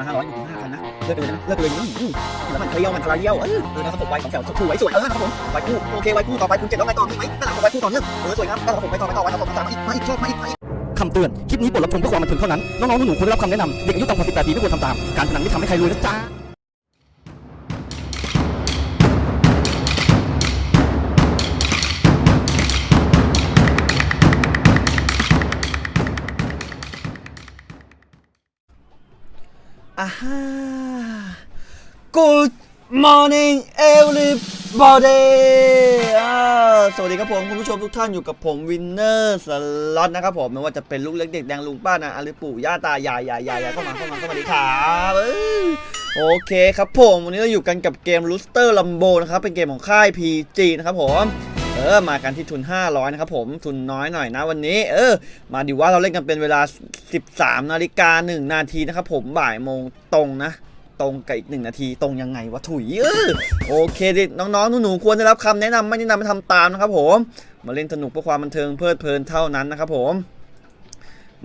มาห้าร้อยอยู่ห้าพันนะเลิกเลยนะเลิกเลยนี่แล้วมันเคลียวมันทลายเยี่ยวเออเออนะครับผมไวสองแถวสวยสวยเออนะครับผมไวคู่โอเคไวคู่ต่อไปคุณเจ็ดแล้วไงต่อมีไหมนั่นแหละผมไวคู่ต่อเนื่องเออสวยครับนั่นแหละผมไปต่อไปต่อไวต่อสามมาอีกมาอีกชอบมาอีกมาอีกคำเตือน คลิปนี้บทรับชมเพื่อความบันเทิงเท่านั้น น้องๆหนูๆควรได้รับคำแนะนำเด็กอายุต่ำกว่า18ปีไม่ควรทำตาม การพนันไม่ทำให้ใครรวยนะจ๊ะ ฮ่า Good morning everybody อ่าสวัสดีครับผม คุณผู้ชมทุกท่านอยู่กับผมวินเนอร์สล็อตนะครับผมไม่ว่าจะเป็นลูกเล็กเด็กแดงลุงป้านะอาหรือปู่ย่าตายายยายยายเข้ามาเข้ามาเข้ามาดีครับโอเคครับผม วันนี้เราอยู่กันกับเกม Rooster Rumble นะครับ เป็นเกมของค่าย PG นะครับผม เออมากันที่ทุน 500 นะครับผมทุนน้อยหน่อยนะวันนี้ เออ มาดูว่าเราเล่นกันเป็นเวลา 13นาฬิกา1นาทีนะครับผมบ่ายโมงตรงนะ ตรงกับอีกหนึ่งนาทีตรงยังไงวะถุยเออโอเคดิน้องๆหนูๆควรได้รับคำแนะนำไม่แนะนำให้ทำตามนะครับผม มาเล่นสนุกเพื่อความบันเทิงเพลิดเพลินเท่านั้นนะครับผม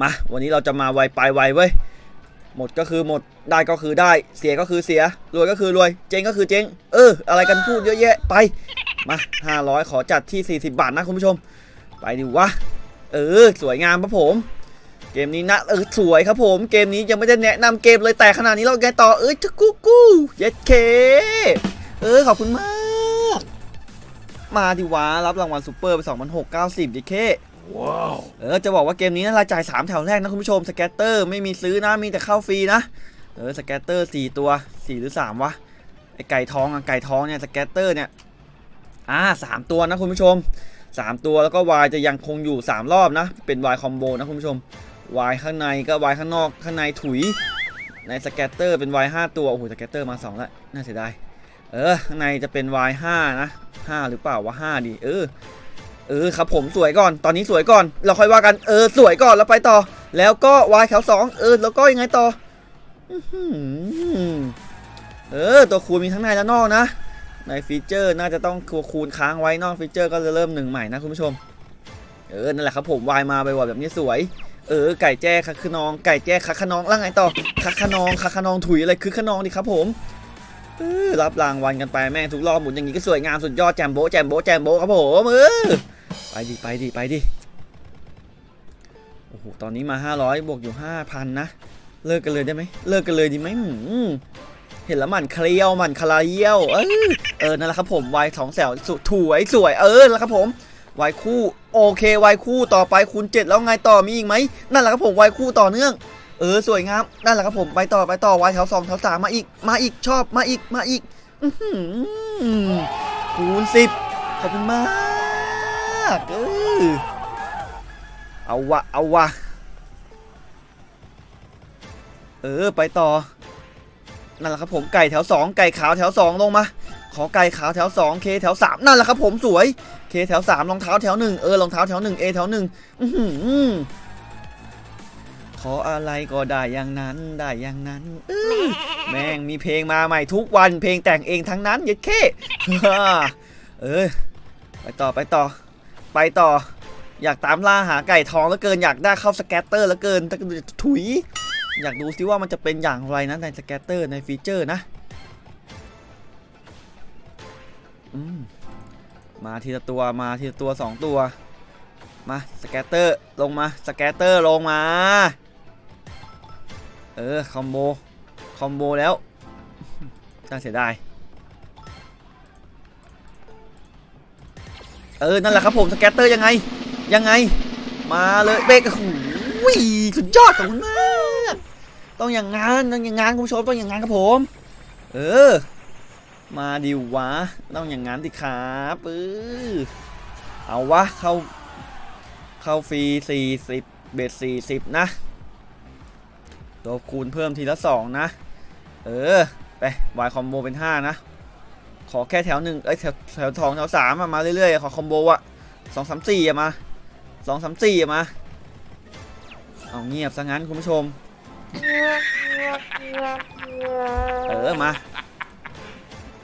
มาวันนี้เราจะมาไวไปไวเว้ย หมดก็คือหมดได้ก็คือได้เสียก็คือเสีย รวยก็คือรวย เจ๊งก็คือเจ๊ง เออ อะไรกันพูดเยอะแยะไป มา 500 ขอจัดที่ 40 บาทนะคุณผู้ชม ไปดิวะ เออ สวยงามครับผม เกมนี้นะเออสวยครับผม เกมนี้ยังไม่ได้แนะนำเกมเลยแต่ขนาดนี้เราไงต่อเออจะกู้กู้เย็ดเคเออขอบคุณมาก มาดิวะรับรางวัลซูเปอร์ไป 2,690ดิเค เออจะบอกว่าเกมนี้นะรายจ่าย 3 แถวแรกนะคุณผู้ชม scatter ไม่มีซื้อนะมีแต่เข้าฟรีนะเออ scatter 4ตัว 4 หรือ 3 วะไอไก่ทองอะไก่ทองเนี่ย scatter เนี่ยอ่าสามตัวนะคุณผู้ชม 3 ตัวแล้วก็ Y จะยังคงอยู่ 3 รอบนะ เป็น Y คอมโบนะคุณผู้ชม Y ข้างในก็ Y ข้างนอกข้างในถุย ในสแกตเตอร์เป็น Y 5ตัวโอ้โห scatter มา2แล้วน่าเสียดายเออข้างในจะเป็น Y 5นะ5หรือเปล่าวะ5ดีเออ เออครับผมสวยก่อน ตอนนี้สวยก่อน เราค่อยว่ากัน เออสวยก่อนแล้วไปต่อ แล้วก็ Y แถว2เออแล้วก็ยังไงต่อเออ ตัวคูณมีทั้งในและนอกนะ ใน feature น่าจะต้องคูณค้างไว้นอก feature ก็จะเริ่มหนึ่งใหม่นะคุณผู้ชม เออ นั่นแหละครับผมวายมาไปว่าแบบนี้สวย เออ ไก่แจ้คึกคะนอง ไก่แจ้คึกคะนองแล้วไงต่อ คึกคะนอง คึกคะนองถุยอะไรคือขนองดิครับผม รับรางวัลกันไปแม่งทุกรอบหมุนอย่างนี้ก็สวยงามสุดยอด jumbo jumbo jumbo ครับผมเออไปดิไปดิไปดิโอ้โหตอนนี้มา 500 บวกอยู่ 5,000 นะ เลิกกันเลยได้ไหมเลิกกันเลยดีไหมเห็นแล้วหมันเคลียวหมันคลาเยี่ยวเออเออนั่นแหละครับผมวายสองแสวสุดถวยสวยเออแหละครับผมวายคู่โอเควายคู่ต่อไปคูณเจ็ดแล้วไงต่อมีอีกไหมนั่นแหละครับผมวายคู่ต่อเนื่อง เออสวยงามนั่นแหละครับผมไปต่อไปต่อวายแถวสองแถวสามมาอีกมาอีกชอบมาอีกมาอีกอื้อหือคูณสิบขอบคุณมากเออเอาวะเอาวะเออไปต่อนั่นแหละครับผมไก่แถวสองไก่ขาวแถวสองลงมาขอไก่ขาวแถวสองเคแถวสามนั่นแหละครับผมสวยเคแถวสามรองเท้าแถวหนึ่งเออรองเท้าแถวหนึ่งเอแถวหนึ่งอื้อหือ ขออะไรก็ได้อย่างนั้นได้อย่างนั้นแม่งมีเพลงมาใหม่ทุกวันเพลงแต่งเองทั้งนั้นย็ดเคเออไปต่อไปต่อ ไปต่อ อยากตามล่าหาไก่ทองแล้วเกินอยากได้เข้า scatter แล้วเกินแต่ถุย อยากดูซิว่ามันจะเป็นอย่างไรนะใน scatter ใน feature นะมมาทีละตัวมาทีละตัวสองตัว มา scatter ลงมา scatter ลงมา เออ combo combo แล้วน่าเสียดายเออ นั่นแหละครับผม สแกตเตอร์ยังไง ยังไง มาเลยเบรกโอ้โหสุดยอดขอบคุณมาก ต้องอย่างงานต้องอย่างงานคุณผู้ชมต้องอย่างงานครับผม เออ มาดิวะ ต้องอย่างนั้นดิครับเออเอาวะ เข้า เข้าฟรี40เบ็ด40นะ ตัวคูณเพิ่มทีละ 2 นะ เออ ไปวายคอมโบเป็น 5 นะ ขอแค่แถวหนึ่งเอ้ยแถวแถวทองแถวสามอะมาเรื่อยๆ ขอคอมโบอะสองสามสี่อะมาสองสามสี่อะมา เอาเงียบซะงั้นคุณผู้ชม เออมา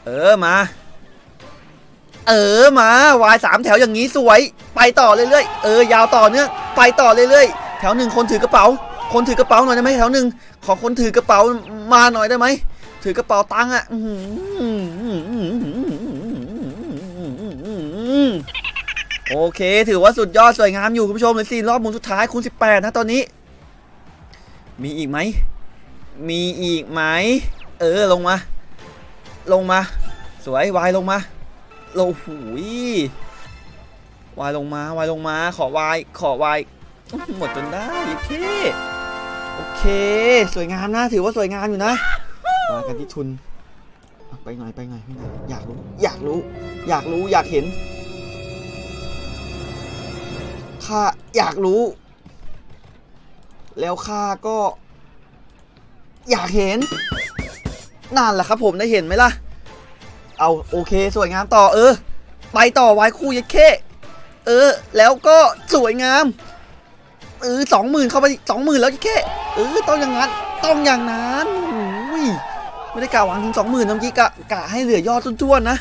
เออมา เออมาวายสามแถวอย่างนี้สวย ไปต่อเรื่อยๆ เออยาวต่อเนื่องไปต่อเรื่อยๆ แถวหนึ่งคนถือกระเป๋า คนถือกระเป๋าหน่อยได้ไหมแถวหนึ่งขอคนถือกระเป๋ามาหน่อยได้ไหมถือกระเป๋าตังค์อะโอเค ถือว่าสุดยอดสวยงามอยู่คุณผู้ชมเลยสี่รอบหมุนสุดท้ายคูณ18 นะตอนนี้ มีอีกไหม มีอีกไหม เออลงมา ลงมา สวยวายลงมาโลหูยวายลงมาวายลงมา ขอวายขอวายหมดจนได้โอเค โอเค สวยงามนะ ถือว่าสวยงามอยู่นะ มากันที่ทุนเอาไปหน่อยไปหน่อยไปหน่อยอยากรู้ อยากรู้ อยากรู้ อยากเห็น ข้าอยากรู้ แล้วข้าก็ อยากเห็น นั่นแหละครับผมได้เห็นไหมล่ะ เอาโอเค สวยงามต่อเออ ไปต่อไว้คู่ยัดเข้เออ แล้วก็สวยงาม เออสองหมื่นเข้าไปสองหมื่นแล้วยัดเข้เออต้องอย่างนั้นต้องอย่างนั้นอุ้ยไม่ได้กะหวังถึงสองหมื่นเมื่อกี้กะกะให้เหลือยอดจ้วนๆนะ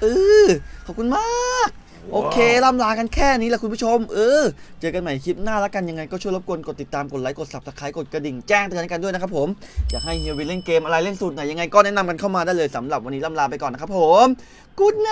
เออขอบคุณมากโอเคล่ำลากันแค่นี้แหละคุณผู้ชม เออ เจอกันใหม่คลิปหน้าแล้วกันยังไงก็ช่วยรบกวนกดติดตามกดไลค์กด subscribe กดกระดิ่งแจ้งเตือนกันด้วยนะครับผม อยากให้เฮียวินเล่นเกมอะไรเล่นสูตรไหนยังไงก็แนะนำกันเข้ามาได้เลยสำหรับวันนี้ล่ำลาไปก่อนนะครับผมกูดไน